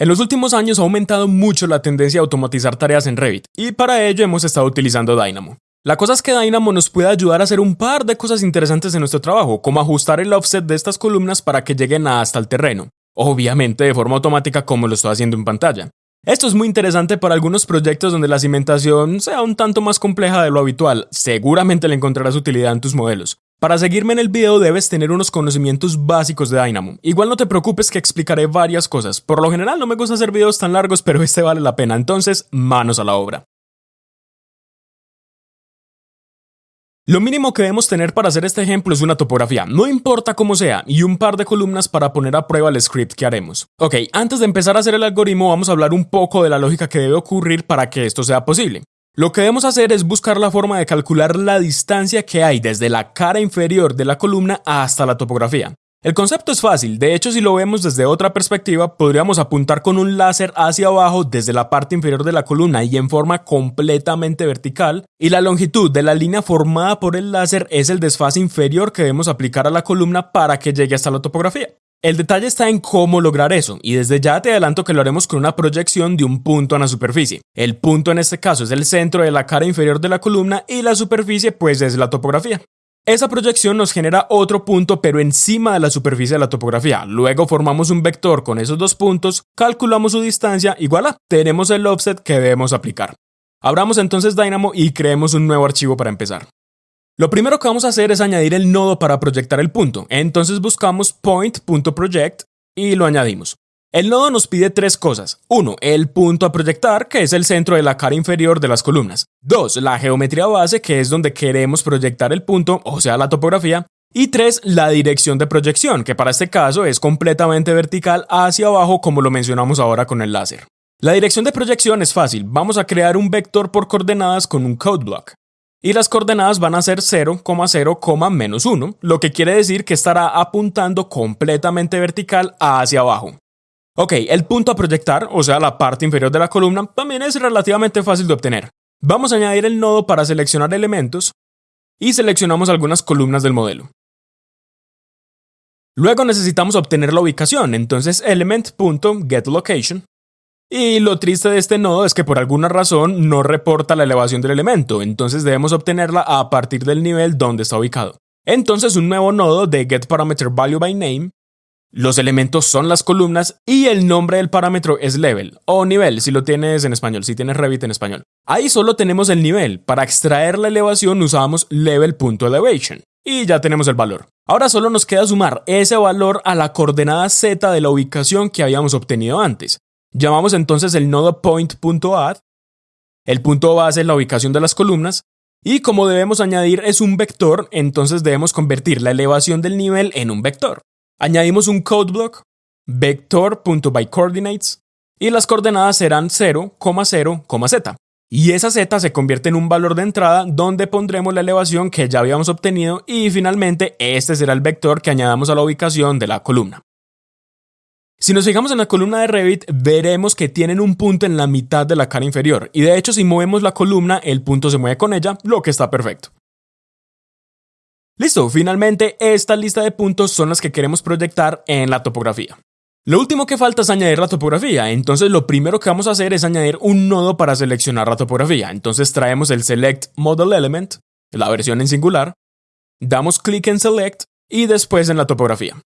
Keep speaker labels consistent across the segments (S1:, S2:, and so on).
S1: En los últimos años ha aumentado mucho la tendencia a automatizar tareas en Revit, y para ello hemos estado utilizando Dynamo. La cosa es que Dynamo nos puede ayudar a hacer un par de cosas interesantes en nuestro trabajo, como ajustar el offset de estas columnas para que lleguen hasta el terreno, obviamente de forma automática como lo estoy haciendo en pantalla. Esto es muy interesante para algunos proyectos donde la cimentación sea un tanto más compleja de lo habitual, seguramente le encontrarás utilidad en tus modelos. Para seguirme en el video debes tener unos conocimientos básicos de Dynamo. Igual no te preocupes que explicaré varias cosas. Por lo general no me gusta hacer videos tan largos, pero este vale la pena, entonces manos a la obra. Lo mínimo que debemos tener para hacer este ejemplo es una topografía, no importa cómo sea, y un par de columnas para poner a prueba el script que haremos. Ok, antes de empezar a hacer el algoritmo vamos a hablar un poco de la lógica que debe ocurrir para que esto sea posible. Lo que debemos hacer es buscar la forma de calcular la distancia que hay desde la cara inferior de la columna hasta la topografía. El concepto es fácil, de hecho si lo vemos desde otra perspectiva, podríamos apuntar con un láser hacia abajo desde la parte inferior de la columna y en forma completamente vertical, y la longitud de la línea formada por el láser es el desfase inferior que debemos aplicar a la columna para que llegue hasta la topografía. El detalle está en cómo lograr eso, y desde ya te adelanto que lo haremos con una proyección de un punto en la superficie. El punto en este caso es el centro de la cara inferior de la columna y la superficie pues es la topografía. Esa proyección nos genera otro punto pero encima de la superficie de la topografía. Luego formamos un vector con esos dos puntos, calculamos su distancia y voilà, tenemos el offset que debemos aplicar. Abramos entonces Dynamo y creemos un nuevo archivo para empezar. Lo primero que vamos a hacer es añadir el nodo para proyectar el punto. Entonces buscamos point.project y lo añadimos. El nodo nos pide tres cosas. Uno, el punto a proyectar, que es el centro de la cara inferior de las columnas. Dos, la geometría base, que es donde queremos proyectar el punto, o sea, la topografía. Y tres, la dirección de proyección, que para este caso es completamente vertical hacia abajo como lo mencionamos ahora con el láser. La dirección de proyección es fácil, vamos a crear un vector por coordenadas con un code block y las coordenadas van a ser 0,0, menos 1, lo que quiere decir que estará apuntando completamente vertical hacia abajo. Ok, el punto a proyectar, o sea la parte inferior de la columna, también es relativamente fácil de obtener. Vamos a añadir el nodo para seleccionar elementos y seleccionamos algunas columnas del modelo. Luego necesitamos obtener la ubicación, entonces element.getLocation y lo triste de este nodo es que por alguna razón no reporta la elevación del elemento, entonces debemos obtenerla a partir del nivel donde está ubicado. Entonces un nuevo nodo de getParameterValueByName. Los elementos son las columnas y el nombre del parámetro es level o nivel si lo tienes en español, si tienes Revit en español. Ahí solo tenemos el nivel. Para extraer la elevación usamos level.elevation y ya tenemos el valor. Ahora solo nos queda sumar ese valor a la coordenada z de la ubicación que habíamos obtenido antes. Llamamos entonces el nodo point.add, el punto base es la ubicación de las columnas, y como debemos añadir es un vector, entonces debemos convertir la elevación del nivel en un vector. Añadimos un code block, vector.byCoordinates, y las coordenadas serán 0, 0, z. Y esa z se convierte en un valor de entrada donde pondremos la elevación que ya habíamos obtenido y finalmente este será el vector que añadamos a la ubicación de la columna. Si nos fijamos en la columna de Revit, veremos que tienen un punto en la mitad de la cara inferior, y de hecho si movemos la columna, el punto se mueve con ella, lo que está perfecto. Listo, finalmente esta lista de puntos son las que queremos proyectar en la topografía. Lo último que falta es añadir la topografía, entonces lo primero que vamos a hacer es añadir un nodo para seleccionar la topografía. Entonces traemos el Select Model Element, la versión en singular, damos clic en Select y después en la topografía.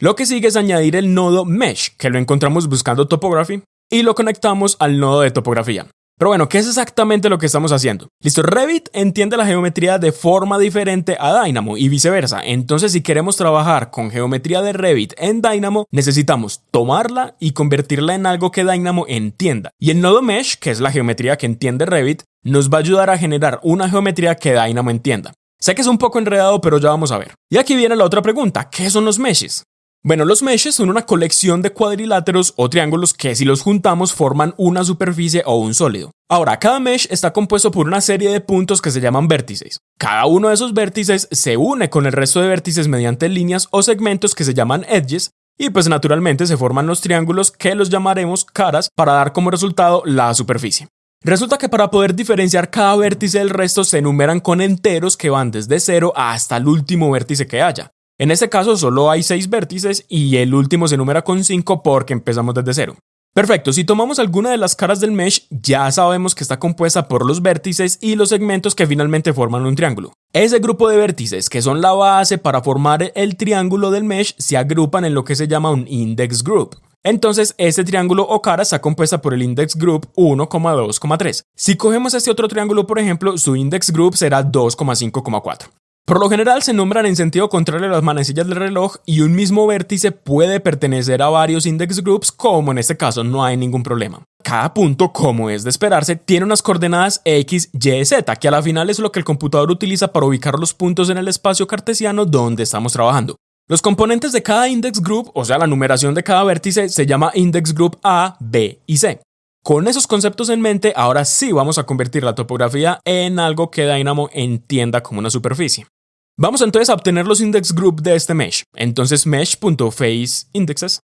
S1: Lo que sigue es añadir el nodo Mesh, que lo encontramos buscando Topography, y lo conectamos al nodo de topografía. Pero bueno, ¿qué es exactamente lo que estamos haciendo? Listo, Revit entiende la geometría de forma diferente a Dynamo y viceversa. Entonces, si queremos trabajar con geometría de Revit en Dynamo, necesitamos tomarla y convertirla en algo que Dynamo entienda. Y el nodo Mesh, que es la geometría que entiende Revit, nos va a ayudar a generar una geometría que Dynamo entienda. Sé que es un poco enredado, pero ya vamos a ver. Y aquí viene la otra pregunta, ¿qué son los meshes? Bueno, los meshes son una colección de cuadriláteros o triángulos que si los juntamos forman una superficie o un sólido. Ahora, cada mesh está compuesto por una serie de puntos que se llaman vértices. Cada uno de esos vértices se une con el resto de vértices mediante líneas o segmentos que se llaman edges y pues naturalmente se forman los triángulos que los llamaremos caras para dar como resultado la superficie. Resulta que para poder diferenciar cada vértice del resto se enumeran con enteros que van desde cero hasta el último vértice que haya. En este caso solo hay 6 vértices y el último se numera con 5 porque empezamos desde cero. Perfecto, si tomamos alguna de las caras del mesh, ya sabemos que está compuesta por los vértices y los segmentos que finalmente forman un triángulo. Ese grupo de vértices, que son la base para formar el triángulo del mesh, se agrupan en lo que se llama un index group. Entonces, este triángulo o cara está compuesta por el index group 1,2,3. Si cogemos este otro triángulo, por ejemplo, su index group será 2,5,4. Por lo general se nombran en sentido contrario a las manecillas del reloj y un mismo vértice puede pertenecer a varios index groups como en este caso no hay ningún problema. Cada punto, como es de esperarse, tiene unas coordenadas x, y, z, que a la final es lo que el computador utiliza para ubicar los puntos en el espacio cartesiano donde estamos trabajando. Los componentes de cada index group, o sea, la numeración de cada vértice, se llama index group A, B y C. Con esos conceptos en mente, ahora sí vamos a convertir la topografía en algo que Dynamo entienda como una superficie. Vamos entonces a obtener los index group de este mesh. Entonces mesh.faceIndexes.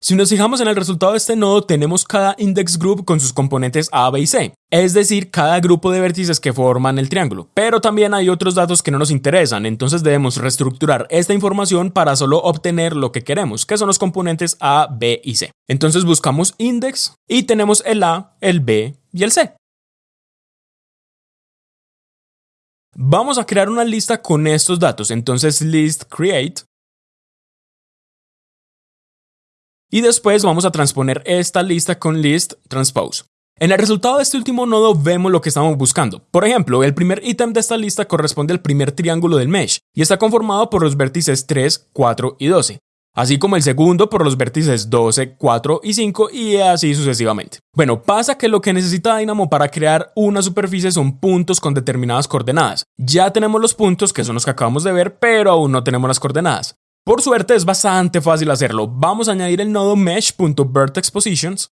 S1: Si nos fijamos en el resultado de este nodo, tenemos cada index group con sus componentes A, B y C, es decir, cada grupo de vértices que forman el triángulo. Pero también hay otros datos que no nos interesan, entonces debemos reestructurar esta información para solo obtener lo que queremos, que son los componentes A, B y C. Entonces buscamos index y tenemos el A, el B y el C. Vamos a crear una lista con estos datos, entonces list create. Y después vamos a transponer esta lista con list transpose. En el resultado de este último nodo vemos lo que estamos buscando. Por ejemplo, el primer ítem de esta lista corresponde al primer triángulo del mesh y está conformado por los vértices 3, 4 y 12 así como el segundo por los vértices 12, 4 y 5 y así sucesivamente. Bueno, pasa que lo que necesita Dynamo para crear una superficie son puntos con determinadas coordenadas. Ya tenemos los puntos que son los que acabamos de ver, pero aún no tenemos las coordenadas. Por suerte es bastante fácil hacerlo. Vamos a añadir el nodo mesh.vertexPositions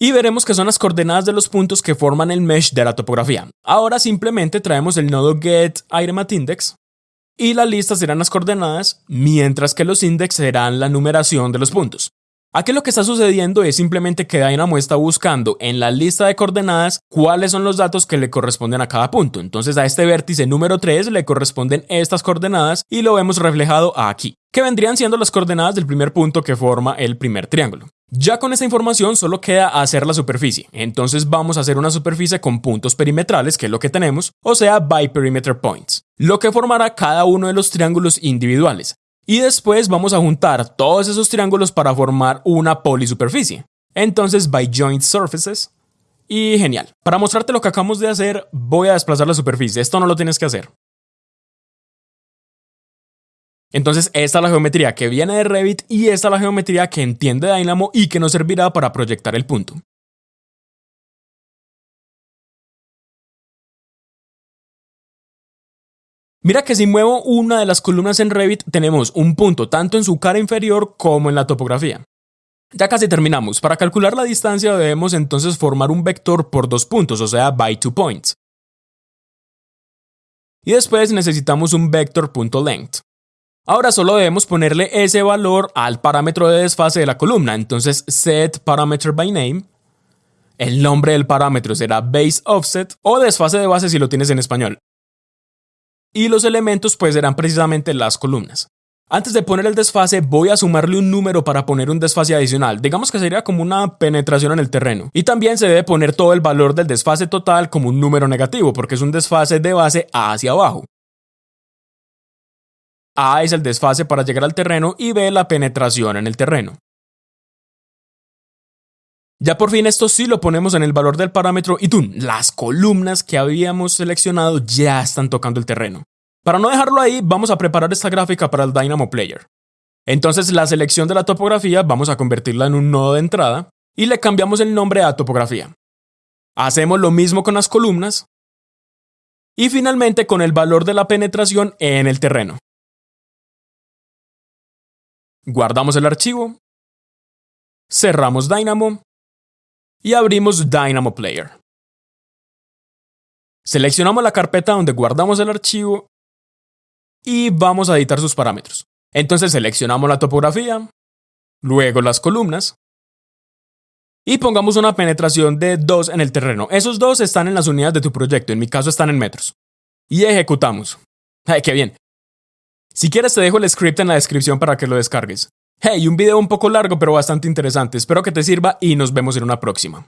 S1: y veremos que son las coordenadas de los puntos que forman el mesh de la topografía. Ahora simplemente traemos el nodo getItemAtIndex y la lista serán las coordenadas, mientras que los index serán la numeración de los puntos. Aquí lo que está sucediendo es simplemente que Dynamo está buscando en la lista de coordenadas cuáles son los datos que le corresponden a cada punto. Entonces a este vértice número 3 le corresponden estas coordenadas y lo vemos reflejado aquí, que vendrían siendo las coordenadas del primer punto que forma el primer triángulo. Ya con esta información solo queda hacer la superficie, entonces vamos a hacer una superficie con puntos perimetrales, que es lo que tenemos, o sea, by perimeter points, lo que formará cada uno de los triángulos individuales. Y después vamos a juntar todos esos triángulos para formar una polisuperficie. Entonces, by joint surfaces. Y genial. Para mostrarte lo que acabamos de hacer, voy a desplazar la superficie. Esto no lo tienes que hacer. Entonces, esta es la geometría que viene de Revit y esta es la geometría que entiende Dynamo y que nos servirá para proyectar el punto. Mira que si muevo una de las columnas en Revit tenemos un punto tanto en su cara inferior como en la topografía. Ya casi terminamos. Para calcular la distancia debemos entonces formar un vector por dos puntos, o sea, by two points. Y después necesitamos un vector.length. Ahora solo debemos ponerle ese valor al parámetro de desfase de la columna. Entonces set parameter by name. El nombre del parámetro será base offset o desfase de base si lo tienes en español. Y los elementos pues serán precisamente las columnas. Antes de poner el desfase voy a sumarle un número para poner un desfase adicional, digamos que sería como una penetración en el terreno. Y también se debe poner todo el valor del desfase total como un número negativo porque es un desfase de base hacia abajo. A es el desfase para llegar al terreno y B la penetración en el terreno. Ya por fin esto sí lo ponemos en el valor del parámetro y tú, las columnas que habíamos seleccionado ya están tocando el terreno. Para no dejarlo ahí, vamos a preparar esta gráfica para el Dynamo Player. Entonces la selección de la topografía vamos a convertirla en un nodo de entrada y le cambiamos el nombre a topografía. Hacemos lo mismo con las columnas y finalmente con el valor de la penetración en el terreno. Guardamos el archivo, cerramos Dynamo y abrimos Dynamo Player. Seleccionamos la carpeta donde guardamos el archivo y vamos a editar sus parámetros. Entonces seleccionamos la topografía, luego las columnas y pongamos una penetración de 2 en el terreno. Esos dos están en las unidades de tu proyecto, en mi caso están en metros. Y ejecutamos. ¡Ay, qué bien! Si quieres te dejo el script en la descripción para que lo descargues. Hey, un video un poco largo pero bastante interesante, espero que te sirva y nos vemos en una próxima.